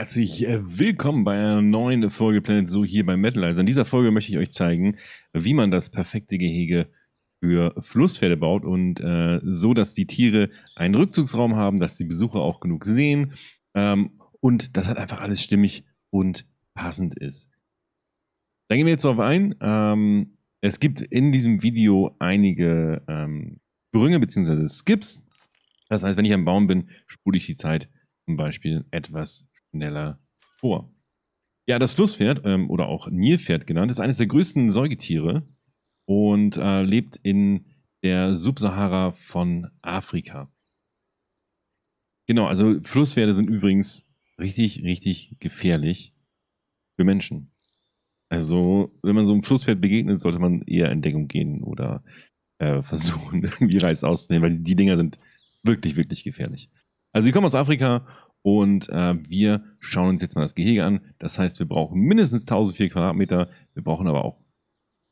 herzlich äh, willkommen bei einer neuen Folge Planet So hier bei Metalizer. In dieser Folge möchte ich euch zeigen, wie man das perfekte Gehege für Flusspferde baut und äh, so, dass die Tiere einen Rückzugsraum haben, dass die Besucher auch genug sehen ähm, und dass halt einfach alles stimmig und passend ist. Da gehen wir jetzt darauf ein. Ähm, es gibt in diesem Video einige ähm, Sprünge bzw. Skips. Das heißt, wenn ich am Baum bin, spule ich die Zeit zum Beispiel etwas schneller vor. Ja, das Flusspferd ähm, oder auch Nilpferd genannt, ist eines der größten Säugetiere und äh, lebt in der Subsahara von Afrika. Genau, also Flusspferde sind übrigens richtig, richtig gefährlich für Menschen. Also, wenn man so einem Flusspferd begegnet, sollte man eher in Deckung gehen oder äh, versuchen, irgendwie Reis auszunehmen, weil die Dinger sind wirklich, wirklich gefährlich. Also, sie kommen aus Afrika und äh, wir schauen uns jetzt mal das Gehege an. Das heißt, wir brauchen mindestens 1004 Quadratmeter. Wir brauchen aber auch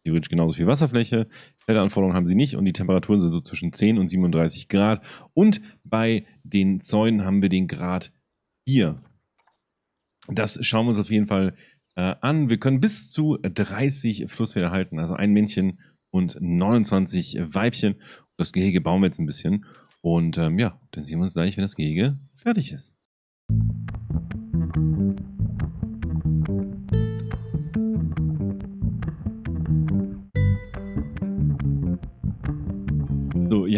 theoretisch genauso viel Wasserfläche. Felderanforderungen haben sie nicht und die Temperaturen sind so zwischen 10 und 37 Grad. Und bei den Zäunen haben wir den Grad 4. Das schauen wir uns auf jeden Fall äh, an. Wir können bis zu 30 Flusspferde halten, also ein Männchen und 29 Weibchen. Das Gehege bauen wir jetzt ein bisschen. Und ähm, ja, dann sehen wir uns gleich, wenn das Gehege fertig ist.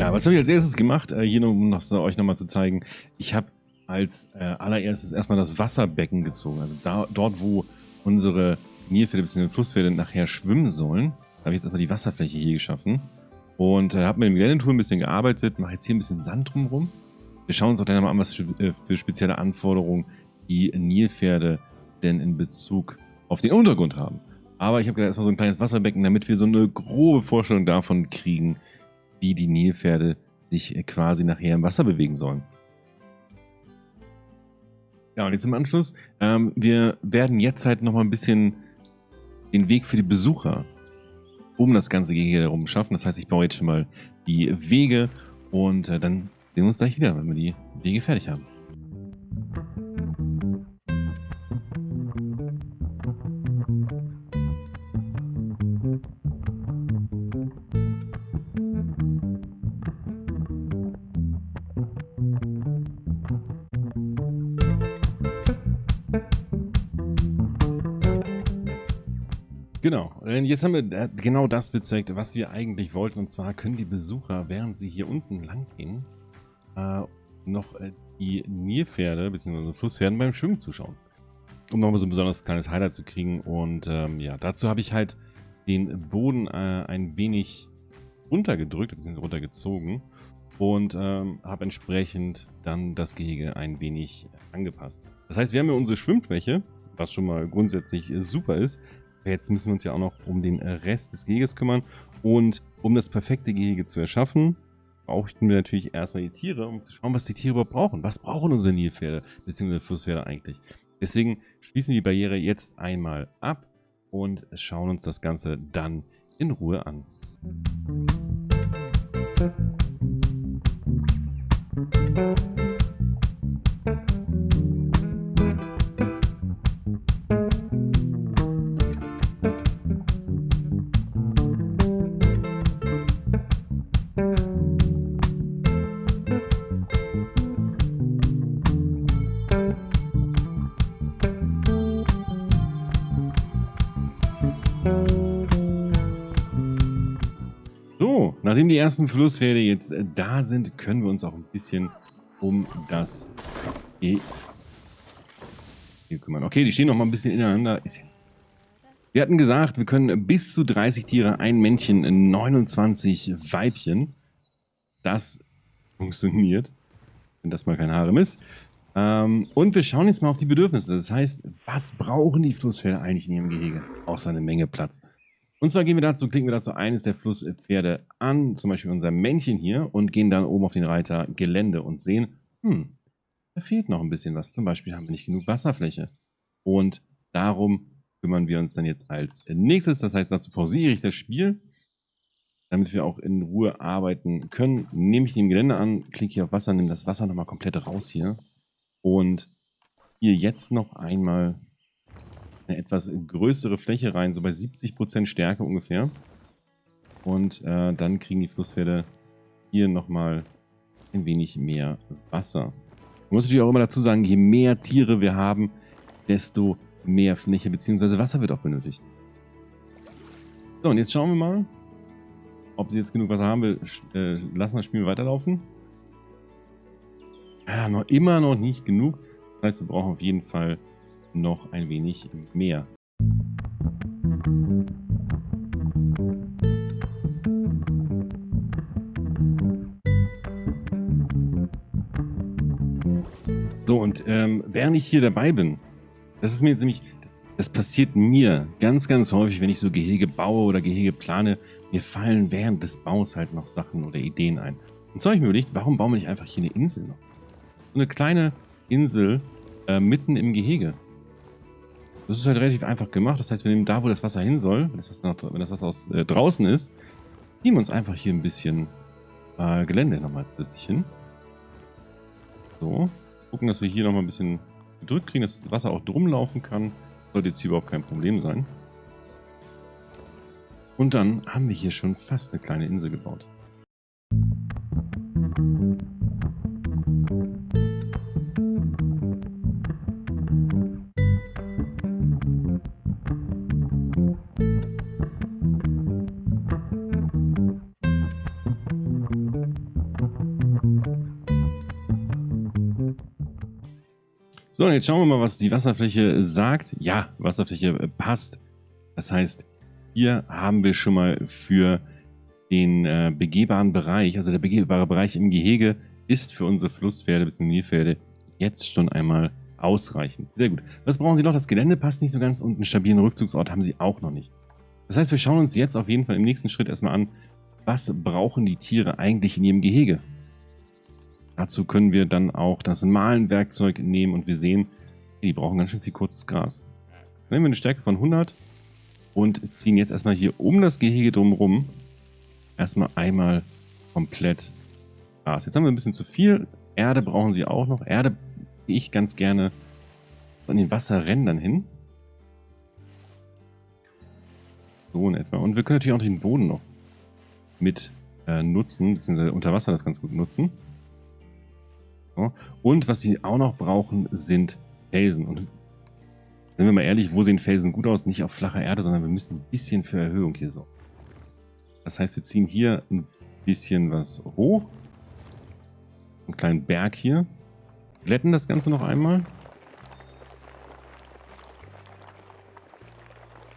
Ja, was habe ich als erstes gemacht? Äh, hier, um noch, so, euch nochmal zu zeigen. Ich habe als äh, allererstes erstmal das Wasserbecken gezogen. Also da, dort, wo unsere Nilpferde bzw. Flusspferde nachher schwimmen sollen, habe ich jetzt erstmal die Wasserfläche hier geschaffen. Und äh, habe mit dem Geländetool ein bisschen gearbeitet, mache jetzt hier ein bisschen Sand drumherum. Wir schauen uns auch gleich mal an, was äh, für spezielle Anforderungen die Nilpferde denn in Bezug auf den Untergrund haben. Aber ich habe gerade erstmal so ein kleines Wasserbecken, damit wir so eine grobe Vorstellung davon kriegen, wie die Nilpferde sich quasi nachher im Wasser bewegen sollen. Ja, und jetzt im Anschluss, ähm, wir werden jetzt halt nochmal ein bisschen den Weg für die Besucher um das ganze Gehege herum schaffen. Das heißt, ich baue jetzt schon mal die Wege und äh, dann sehen wir uns gleich wieder, wenn wir die Wege fertig haben. Genau, jetzt haben wir äh, genau das bezeugt, was wir eigentlich wollten. Und zwar können die Besucher, während sie hier unten lang gehen, äh, noch äh, die Nilpferde bzw. Flusspferden beim Schwimmen zuschauen. Um nochmal so ein besonders kleines Highlight zu kriegen. Und ähm, ja, dazu habe ich halt den Boden äh, ein wenig runtergedrückt, bzw. runtergezogen. Und ähm, habe entsprechend dann das Gehege ein wenig angepasst. Das heißt, wir haben ja unsere Schwimmfläche, was schon mal grundsätzlich super ist. Jetzt müssen wir uns ja auch noch um den Rest des Geheges kümmern. Und um das perfekte Gehege zu erschaffen, brauchten wir natürlich erstmal die Tiere, um zu schauen, was die Tiere überhaupt brauchen. Was brauchen unsere Nilpferde bzw. Flusspferde eigentlich? Deswegen schließen wir die Barriere jetzt einmal ab und schauen uns das Ganze dann in Ruhe an. Musik ersten Flusspferde jetzt äh, da sind, können wir uns auch ein bisschen um das e hier kümmern. Okay, die stehen noch mal ein bisschen ineinander. Wir hatten gesagt, wir können bis zu 30 Tiere, ein Männchen, 29 Weibchen. Das funktioniert, wenn das mal kein Harem ist. Ähm, und wir schauen jetzt mal auf die Bedürfnisse. Das heißt, was brauchen die Flusspferde eigentlich in ihrem Gehege? Außer eine Menge Platz. Und zwar gehen wir dazu, klicken wir dazu eines der Flusspferde an, zum Beispiel unser Männchen hier, und gehen dann oben auf den Reiter Gelände und sehen, hm, da fehlt noch ein bisschen was. Zum Beispiel haben wir nicht genug Wasserfläche. Und darum kümmern wir uns dann jetzt als nächstes. Das heißt, dazu pausiere ich das Spiel, damit wir auch in Ruhe arbeiten können. Nehme ich den Gelände an, klicke hier auf Wasser, nehme das Wasser nochmal komplett raus hier und hier jetzt noch einmal eine etwas größere Fläche rein, so bei 70% Stärke ungefähr. Und äh, dann kriegen die Flusspferde hier nochmal ein wenig mehr Wasser. Man muss natürlich auch immer dazu sagen, je mehr Tiere wir haben, desto mehr Fläche bzw. Wasser wird auch benötigt. So, und jetzt schauen wir mal, ob sie jetzt genug Wasser haben will. Äh, lassen das Spiel weiterlaufen. Ja, noch immer noch nicht genug. Das heißt, wir brauchen auf jeden Fall noch ein wenig mehr. So, und ähm, während ich hier dabei bin, das ist mir jetzt nämlich, das passiert mir ganz, ganz häufig, wenn ich so Gehege baue oder Gehege plane, mir fallen während des Baus halt noch Sachen oder Ideen ein. Und so habe ich mir überlegt, warum bauen wir nicht einfach hier eine Insel noch? So eine kleine Insel äh, mitten im Gehege. Das ist halt relativ einfach gemacht. Das heißt, wir nehmen da, wo das Wasser hin soll, wenn das Wasser, wenn das Wasser aus, äh, draußen ist, wir uns einfach hier ein bisschen äh, Gelände nochmal zusätzlich hin. So. Gucken, dass wir hier nochmal ein bisschen gedrückt kriegen, dass das Wasser auch drum laufen kann. Sollte jetzt hier überhaupt kein Problem sein. Und dann haben wir hier schon fast eine kleine Insel gebaut. So, und jetzt schauen wir mal, was die Wasserfläche sagt. Ja, Wasserfläche passt. Das heißt, hier haben wir schon mal für den äh, begehbaren Bereich, also der begehbare Bereich im Gehege ist für unsere Flusspferde bzw. Nilpferde jetzt schon einmal ausreichend. Sehr gut. Was brauchen Sie noch? Das Gelände passt nicht so ganz und einen stabilen Rückzugsort haben Sie auch noch nicht. Das heißt, wir schauen uns jetzt auf jeden Fall im nächsten Schritt erstmal an, was brauchen die Tiere eigentlich in ihrem Gehege? Dazu können wir dann auch das Mahlenwerkzeug nehmen und wir sehen, die brauchen ganz schön viel kurzes Gras. Dann nehmen wir eine Stärke von 100 und ziehen jetzt erstmal hier um das Gehege drumherum erstmal einmal komplett Gras. Jetzt haben wir ein bisschen zu viel. Erde brauchen sie auch noch. Erde gehe ich ganz gerne an den Wasserrändern hin. So in etwa. Und wir können natürlich auch den Boden noch mit äh, nutzen, beziehungsweise unter Wasser das ganz gut nutzen. Und was sie auch noch brauchen, sind Felsen. Und sind wir mal ehrlich, wo sehen Felsen gut aus? Nicht auf flacher Erde, sondern wir müssen ein bisschen für Erhöhung hier so. Das heißt, wir ziehen hier ein bisschen was hoch. Einen kleinen Berg hier. Glätten das Ganze noch einmal.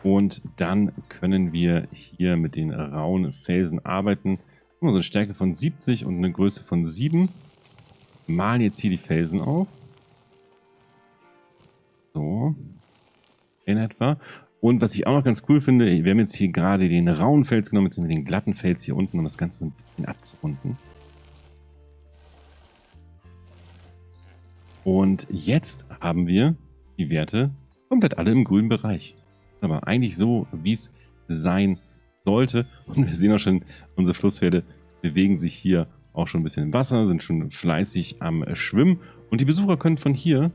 Und dann können wir hier mit den rauen Felsen arbeiten. So eine Stärke von 70 und eine Größe von 7 malen jetzt hier die Felsen auf. So. In etwa. Und was ich auch noch ganz cool finde, wir haben jetzt hier gerade den rauen Fels genommen, jetzt nehmen wir den glatten Fels hier unten, um das Ganze ein bisschen abzurunden. Und jetzt haben wir die Werte komplett alle im grünen Bereich. Aber eigentlich so, wie es sein sollte. Und wir sehen auch schon, unsere Flusspferde bewegen sich hier auch schon ein bisschen im Wasser, sind schon fleißig am Schwimmen. Und die Besucher können von hier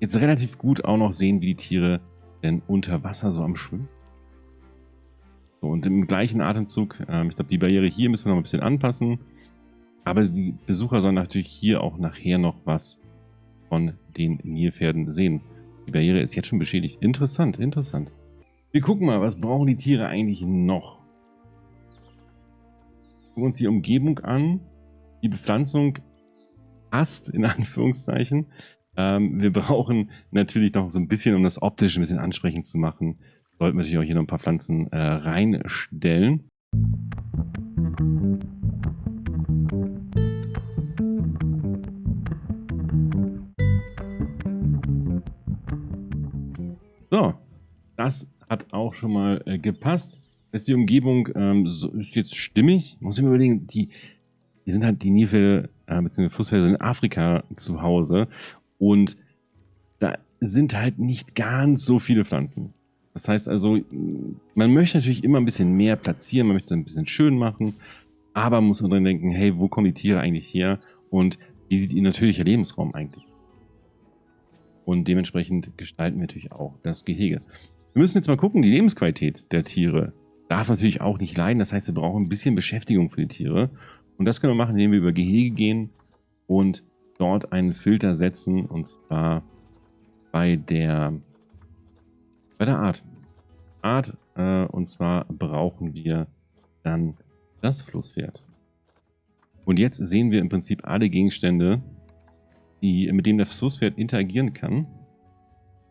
jetzt relativ gut auch noch sehen, wie die Tiere denn unter Wasser so am Schwimmen. So, und im gleichen Atemzug, ähm, ich glaube, die Barriere hier müssen wir noch ein bisschen anpassen. Aber die Besucher sollen natürlich hier auch nachher noch was von den Nilpferden sehen. Die Barriere ist jetzt schon beschädigt. Interessant, interessant. Wir gucken mal, was brauchen die Tiere eigentlich noch? Gucken uns die Umgebung an. Die Bepflanzung passt, in Anführungszeichen. Ähm, wir brauchen natürlich noch so ein bisschen, um das optisch ein bisschen ansprechend zu machen, sollten wir natürlich auch hier noch ein paar Pflanzen äh, reinstellen. So, das hat auch schon mal äh, gepasst ist die Umgebung ähm, so, ist jetzt stimmig. Muss ich mir überlegen, die, die sind halt die Nilpferde äh, bzw. Flusspferde in Afrika zu Hause und da sind halt nicht ganz so viele Pflanzen. Das heißt also, man möchte natürlich immer ein bisschen mehr platzieren, man möchte es ein bisschen schön machen, aber muss man dran denken, hey, wo kommen die Tiere eigentlich her und wie sieht ihr natürlicher Lebensraum eigentlich? Und dementsprechend gestalten wir natürlich auch das Gehege. Wir müssen jetzt mal gucken, die Lebensqualität der Tiere darf natürlich auch nicht leiden. Das heißt, wir brauchen ein bisschen Beschäftigung für die Tiere. Und das können wir machen, indem wir über Gehege gehen und dort einen Filter setzen. Und zwar bei der, bei der Art. Art, äh, und zwar brauchen wir dann das Flusspferd. Und jetzt sehen wir im Prinzip alle Gegenstände, die, mit denen das Flusspferd interagieren kann.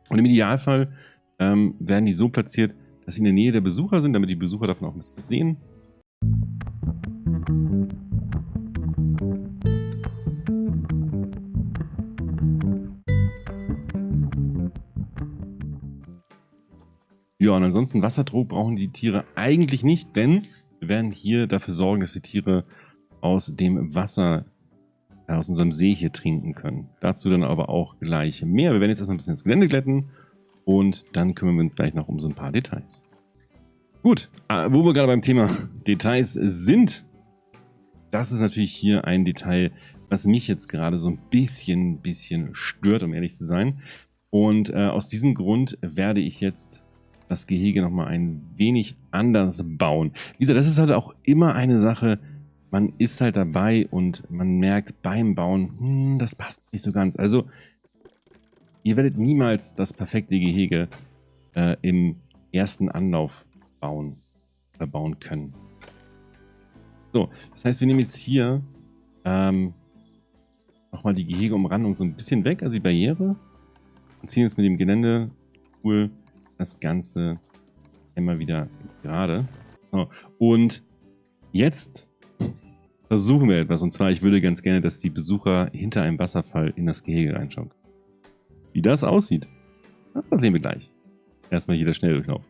Und im Idealfall ähm, werden die so platziert, dass sie in der Nähe der Besucher sind, damit die Besucher davon auch ein bisschen sehen. Ja, und ansonsten Wasserdruck brauchen die Tiere eigentlich nicht, denn wir werden hier dafür sorgen, dass die Tiere aus dem Wasser äh, aus unserem See hier trinken können. Dazu dann aber auch gleich mehr. Wir werden jetzt erstmal ein bisschen ins Gelände glätten und dann kümmern wir uns gleich noch um so ein paar Details. Gut, äh, wo wir gerade beim Thema Details sind, das ist natürlich hier ein Detail, was mich jetzt gerade so ein bisschen, bisschen stört, um ehrlich zu sein. Und äh, aus diesem Grund werde ich jetzt das Gehege nochmal ein wenig anders bauen. Wie gesagt, das ist halt auch immer eine Sache, man ist halt dabei und man merkt beim Bauen, hm, das passt nicht so ganz. Also, ihr werdet niemals das perfekte Gehege äh, im ersten Anlauf bauen oder bauen können. So, das heißt, wir nehmen jetzt hier ähm, nochmal die Gehegeumrandung so ein bisschen weg, also die Barriere, und ziehen jetzt mit dem Gelände-Tool das Ganze immer wieder gerade. So. Und jetzt versuchen wir etwas. Und zwar, ich würde ganz gerne, dass die Besucher hinter einem Wasserfall in das Gehege reinschauen. Wie das aussieht, das sehen wir gleich. Erstmal hier der Schnelldurchlauf.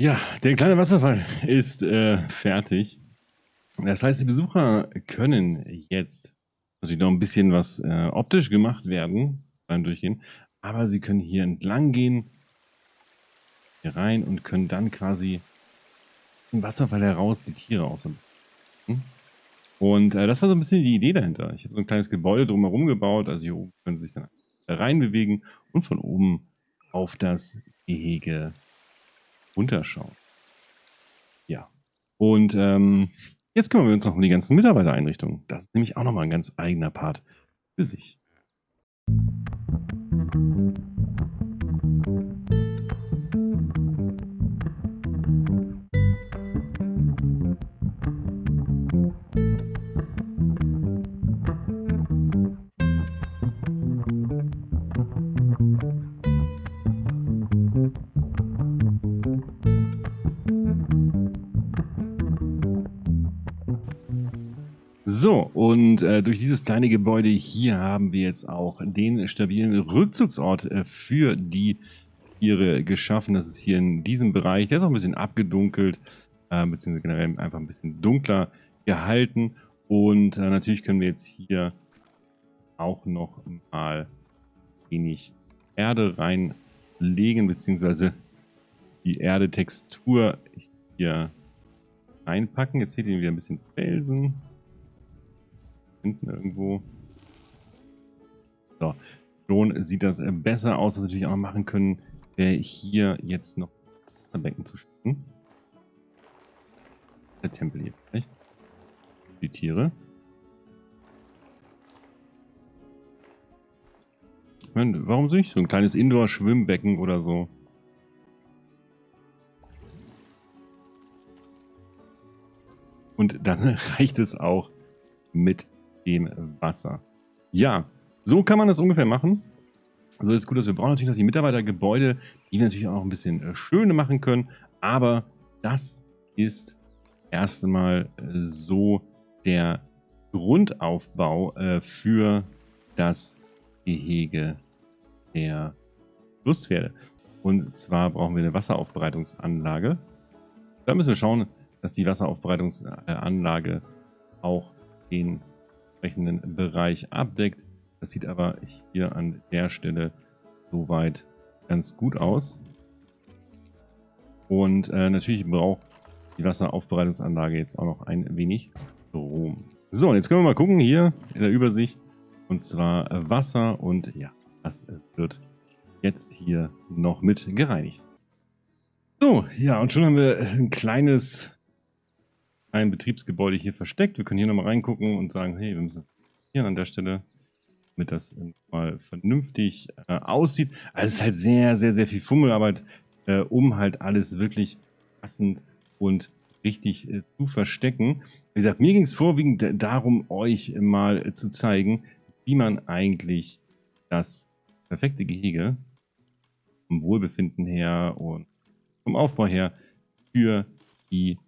Ja, der kleine Wasserfall ist äh, fertig. Das heißt, die Besucher können jetzt natürlich noch ein bisschen was äh, optisch gemacht werden beim Durchgehen, aber sie können hier entlang gehen, hier rein und können dann quasi im Wasserfall heraus die Tiere aus. Und äh, das war so ein bisschen die Idee dahinter. Ich habe so ein kleines Gebäude drumherum gebaut, also hier oben können sie sich dann reinbewegen und von oben auf das Gehege runterschauen. Ja. Und ähm, jetzt kümmern wir uns noch um die ganzen Mitarbeitereinrichtungen. Das ist nämlich auch nochmal ein ganz eigener Part für sich. Und äh, durch dieses kleine Gebäude hier haben wir jetzt auch den stabilen Rückzugsort äh, für die Tiere geschaffen. Das ist hier in diesem Bereich. Der ist auch ein bisschen abgedunkelt, äh, beziehungsweise generell einfach ein bisschen dunkler gehalten. Und äh, natürlich können wir jetzt hier auch noch mal wenig Erde reinlegen, beziehungsweise die Erdetextur hier reinpacken. Jetzt fehlt hier wieder ein bisschen Felsen hinten irgendwo. So, schon sieht das äh, besser aus, was wir natürlich auch machen können, hier jetzt noch ein Becken zu schicken. Der Tempel hier vielleicht. Die Tiere. meine, warum nicht? So ein kleines Indoor-Schwimmbecken oder so. Und dann reicht es auch mit dem Wasser. Ja, so kann man das ungefähr machen. Also ist gut, dass wir brauchen natürlich noch die Mitarbeitergebäude, die wir natürlich auch noch ein bisschen äh, schöne machen können. Aber das ist erst einmal äh, so der Grundaufbau äh, für das Gehege der Flusspferde. Und zwar brauchen wir eine Wasseraufbereitungsanlage. Da müssen wir schauen, dass die Wasseraufbereitungsanlage auch den entsprechenden Bereich abdeckt. Das sieht aber hier an der Stelle soweit ganz gut aus. Und äh, natürlich braucht die Wasseraufbereitungsanlage jetzt auch noch ein wenig Strom. So, jetzt können wir mal gucken hier in der Übersicht. Und zwar Wasser und ja, das wird jetzt hier noch mit gereinigt. So, ja, und schon haben wir ein kleines ein Betriebsgebäude hier versteckt. Wir können hier nochmal reingucken und sagen, hey, wir müssen das hier an der Stelle, damit das mal vernünftig äh, aussieht. Also es ist halt sehr, sehr, sehr viel Fummelarbeit, äh, um halt alles wirklich passend und richtig äh, zu verstecken. Wie gesagt, mir ging es vorwiegend darum, euch mal äh, zu zeigen, wie man eigentlich das perfekte Gehege vom Wohlbefinden her und vom Aufbau her für die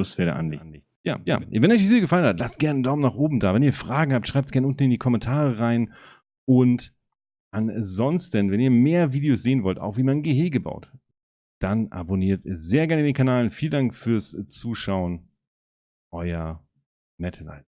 Flusspferde anlegt. Ja, ja. Wenn euch die Video gefallen hat, lasst gerne einen Daumen nach oben da. Wenn ihr Fragen habt, schreibt es gerne unten in die Kommentare rein. Und ansonsten, wenn ihr mehr Videos sehen wollt, auch wie man ein Gehege baut, dann abonniert sehr gerne den Kanal. Vielen Dank fürs Zuschauen. Euer Metalite.